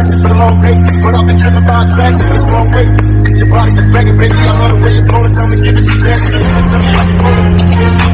it's been a long day. But I've been driven by attraction for a long way. Your body is begging, baby. I love the way it's rolling. Tell me, give it to that. Tell me, tell me like you